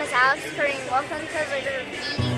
name is Alex Kareem. Welcome to the graffiti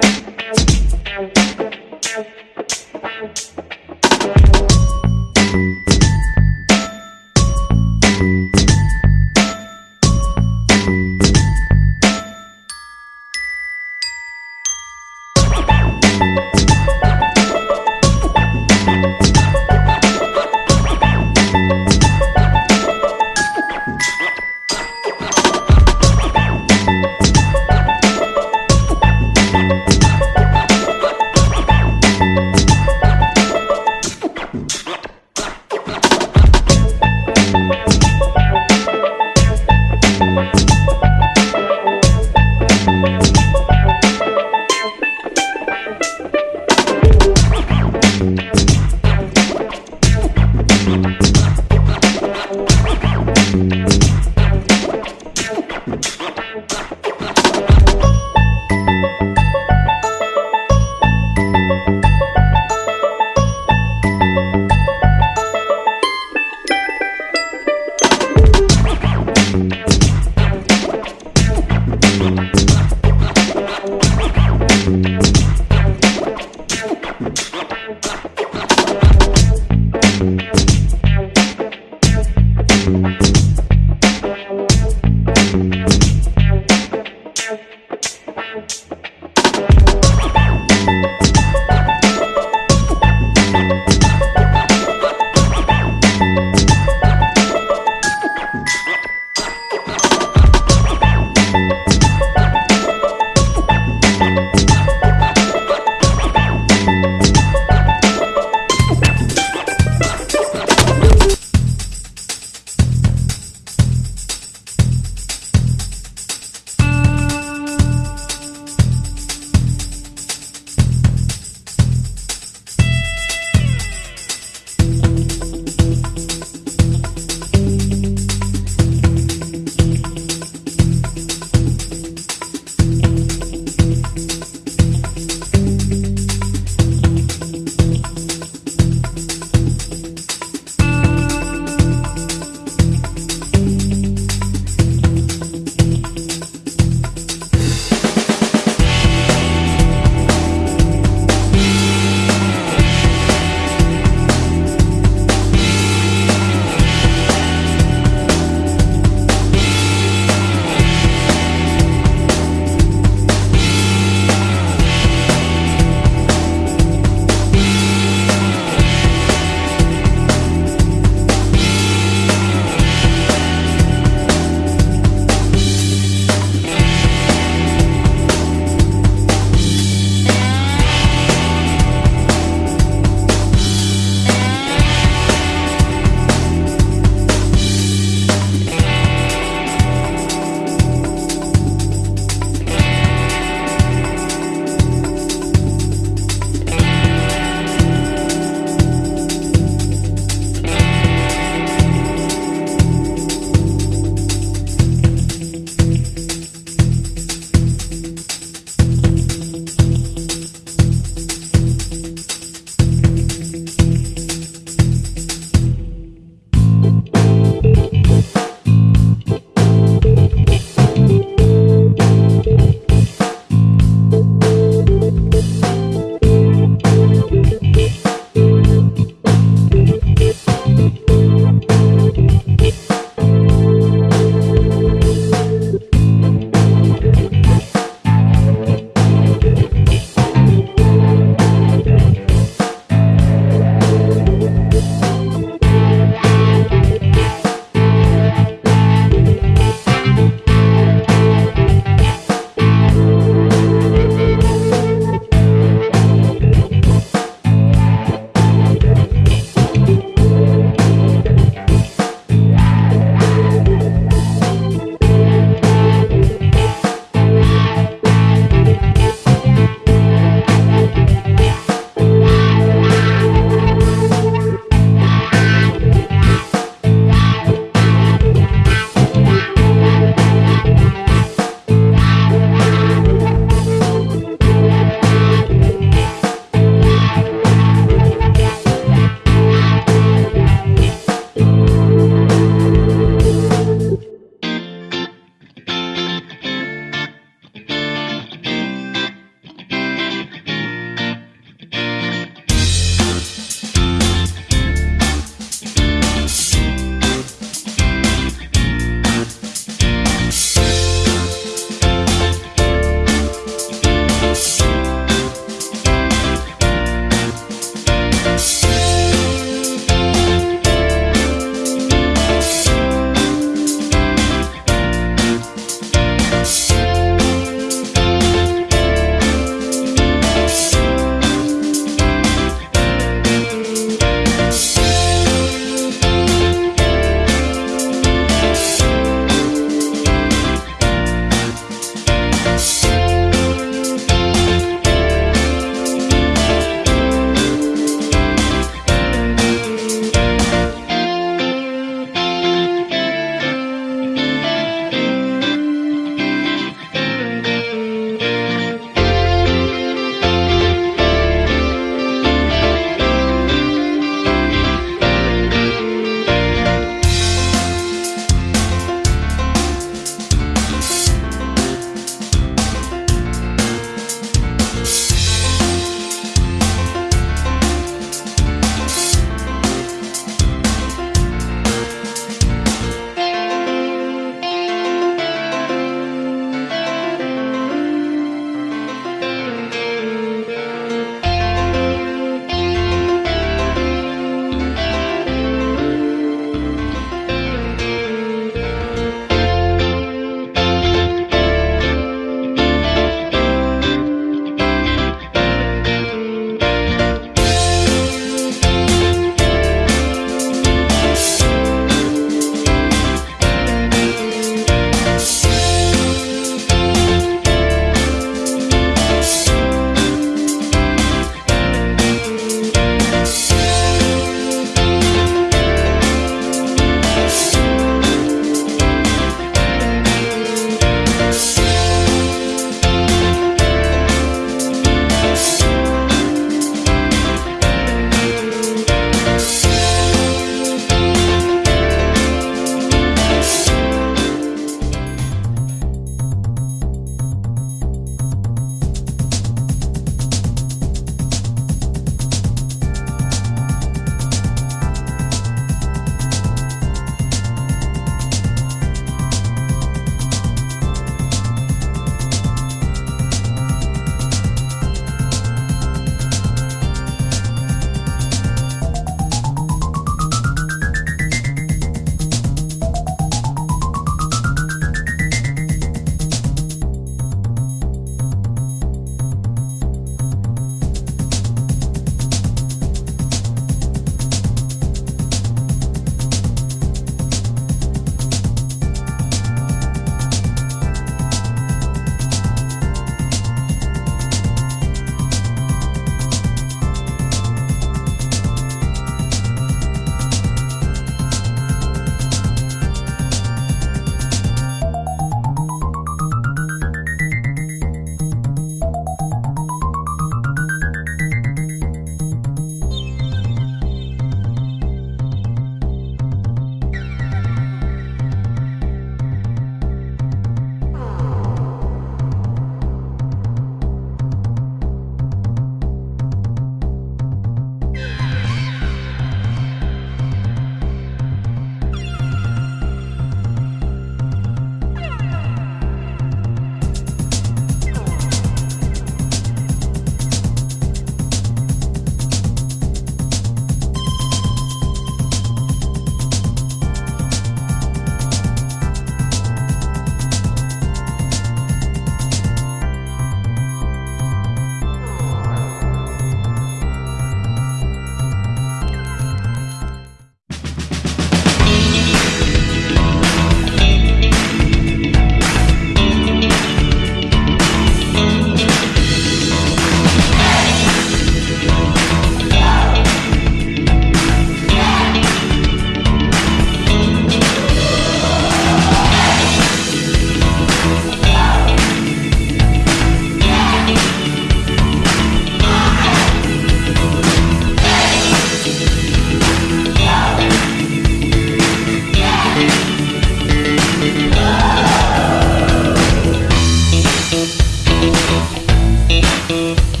Thank